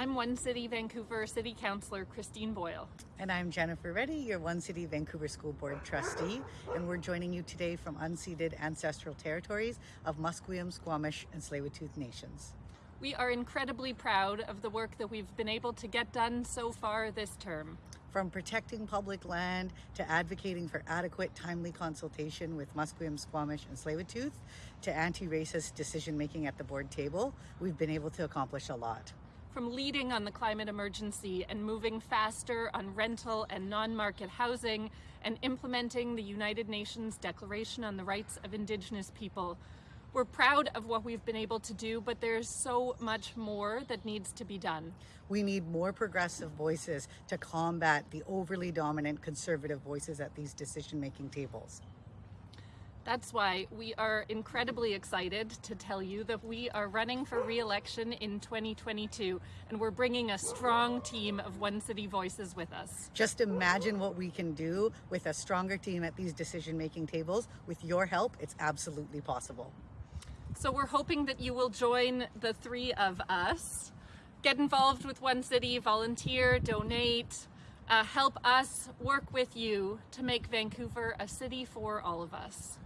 I'm One City Vancouver City Councillor Christine Boyle. And I'm Jennifer Reddy, your One City Vancouver School Board trustee, and we're joining you today from unceded ancestral territories of Musqueam, Squamish, and Tsleil-Waututh nations. We are incredibly proud of the work that we've been able to get done so far this term. From protecting public land to advocating for adequate, timely consultation with Musqueam, Squamish, and Tsleil-Waututh to anti-racist decision-making at the board table, we've been able to accomplish a lot from leading on the climate emergency and moving faster on rental and non-market housing and implementing the United Nations Declaration on the Rights of Indigenous People. We're proud of what we've been able to do, but there's so much more that needs to be done. We need more progressive voices to combat the overly dominant conservative voices at these decision-making tables. That's why we are incredibly excited to tell you that we are running for re-election in 2022 and we're bringing a strong team of One City Voices with us. Just imagine what we can do with a stronger team at these decision-making tables. With your help, it's absolutely possible. So we're hoping that you will join the three of us, get involved with One City, volunteer, donate, uh, help us work with you to make Vancouver a city for all of us.